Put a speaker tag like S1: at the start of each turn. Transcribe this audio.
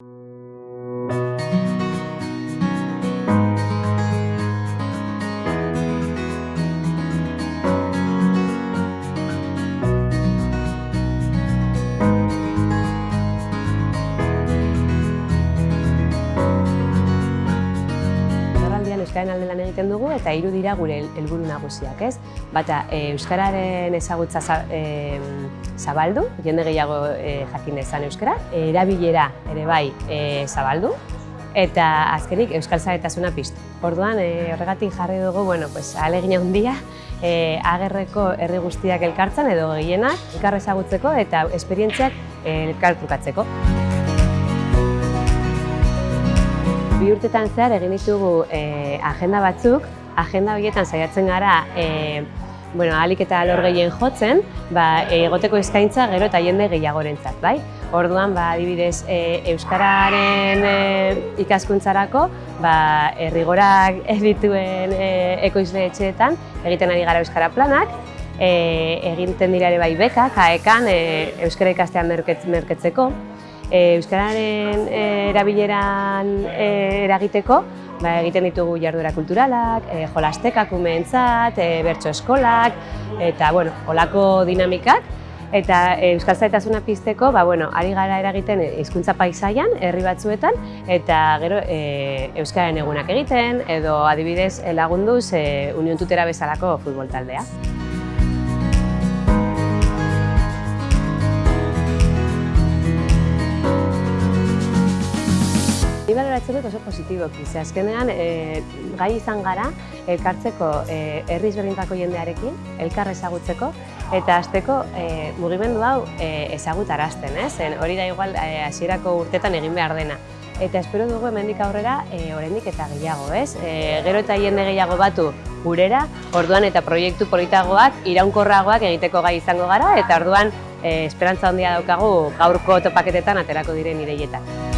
S1: you Euskararen alde lan egiten dugu eta hiru dira gure hel- helburu nagusiak, ez? Bata, e, Euskararen ezagutza za- e, zabaldu, jende gehiago e, jakin dezan Euskara, erabilera ere bai e, zabaldu, eta azkenik Euskal Zaretasuna piztu. Orduan, e, horregatik jarri dugu, bueno, pues, alegina handia, e, agerreko herri guztiak elkartzen edo gehienak elkar ezagutzeko eta esperientziak elkartrukatzeko. Bi urtetan zehar egin ditugu eh, agenda batzuk, agenda horietan saiatzen gara eh, bueno, ahalik eta alor gehien jotzen, ba, eh, egoteko eskaintza gero eta jende gehiagorentzat, bai? Orduan, ba, adibidez, eh, Euskararen eh, ikaskuntzarako, ba, errigorak dituen eh, ekoizle etxeetan, egiten ari gara Euskara planak, eh, egiten dira ere bai beka, kaekan, eh, Euskara ikastean merketz, merketzeko, E, Euskararen e, erabileran e, eragiteko, ba, egiten ditugu jarduera kulturalak, e, jolastekak umeentzat, e, bertso eskolak, eta bueno, olako dinamikak. Eta e, Euskal Zaitasuna pizteko, ba, bueno, ari gara eragiten hizkuntza paisaian, herri batzuetan, eta gero e, Euskararen egunak egiten, edo adibidez lagunduz e, Union Tutera bezalako futbol taldea. Ni baloratzen dut oso positiboki, ze azkenean e, gai izan gara elkartzeko e, herri ezberdintako jendearekin, elkar ezagutzeko, eta hasteko e, mugimendu hau e, ezagutarazten, ez? Zen, hori da igual e, hasierako urtetan egin behar dena. Eta espero dugu hemendik aurrera e, oraindik eta gehiago, ez? E, gero eta jende gehiago batu gurera, orduan eta proiektu politagoak, iraunkorragoak egiteko gai izango gara, eta orduan e, esperantza handia daukagu gaurko topaketetan aterako diren ideietak.